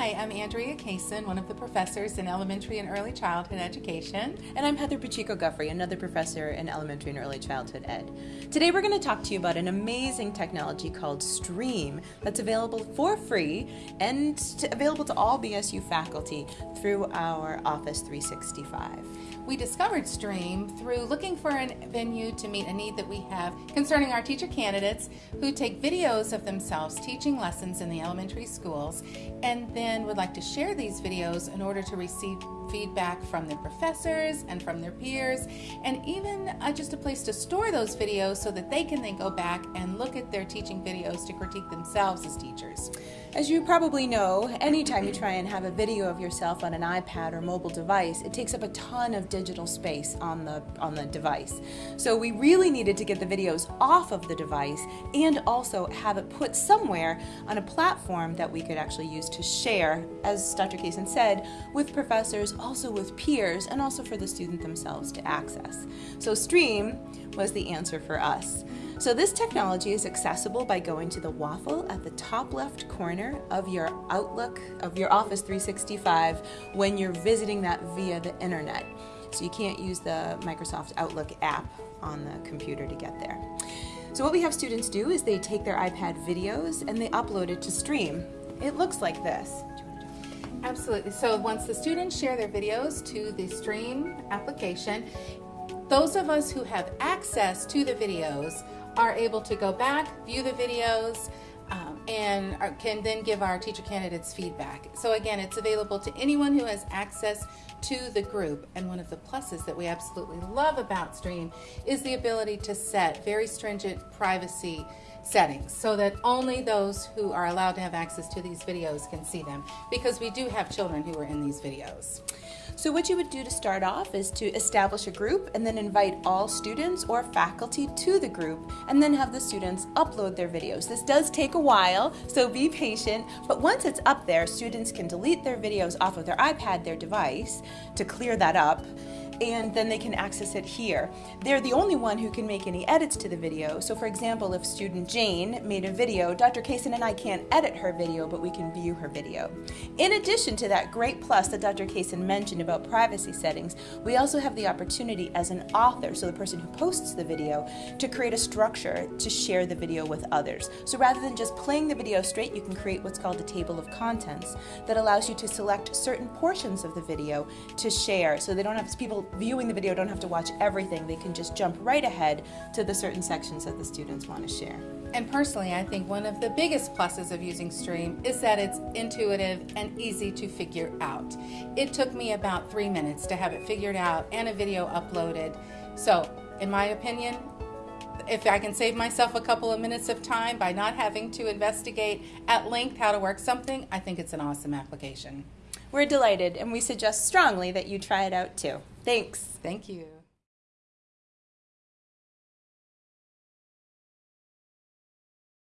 Hi, I'm Andrea Kaysen, one of the professors in elementary and early childhood education. And I'm Heather Pacheco Guffrey, another professor in elementary and early childhood ed. Today we're going to talk to you about an amazing technology called Stream that's available for free and to, available to all BSU faculty through our Office 365. We discovered Stream through looking for a venue to meet a need that we have concerning our teacher candidates who take videos of themselves teaching lessons in the elementary schools and then would like to share these videos in order to receive feedback from their professors and from their peers, and even uh, just a place to store those videos so that they can then go back and look at their teaching videos to critique themselves as teachers. As you probably know, anytime you try and have a video of yourself on an iPad or mobile device, it takes up a ton of digital space on the on the device. So we really needed to get the videos off of the device and also have it put somewhere on a platform that we could actually use to share, as Dr. Kaysen said, with professors also with peers, and also for the student themselves to access. So Stream was the answer for us. So this technology is accessible by going to the waffle at the top left corner of your Outlook, of your Office 365 when you're visiting that via the internet. So you can't use the Microsoft Outlook app on the computer to get there. So what we have students do is they take their iPad videos and they upload it to Stream. It looks like this. Absolutely. So once the students share their videos to the Stream application, those of us who have access to the videos are able to go back, view the videos, um, and are, can then give our teacher candidates feedback. So again, it's available to anyone who has access to the group. And one of the pluses that we absolutely love about Stream is the ability to set very stringent privacy settings so that only those who are allowed to have access to these videos can see them because we do have children who are in these videos. So what you would do to start off is to establish a group and then invite all students or faculty to the group and then have the students upload their videos. This does take a while, so be patient, but once it's up there, students can delete their videos off of their iPad, their device, to clear that up and then they can access it here. They're the only one who can make any edits to the video. So for example, if student Jane made a video, Dr. Kaysen and I can't edit her video, but we can view her video. In addition to that great plus that Dr. Kaysen mentioned about privacy settings, we also have the opportunity as an author, so the person who posts the video, to create a structure to share the video with others. So rather than just playing the video straight, you can create what's called a table of contents that allows you to select certain portions of the video to share so they don't have people viewing the video don't have to watch everything. They can just jump right ahead to the certain sections that the students want to share. And personally, I think one of the biggest pluses of using Stream is that it's intuitive and easy to figure out. It took me about three minutes to have it figured out and a video uploaded. So, in my opinion, if I can save myself a couple of minutes of time by not having to investigate at length how to work something, I think it's an awesome application. We're delighted and we suggest strongly that you try it out too. Thanks. Thank you.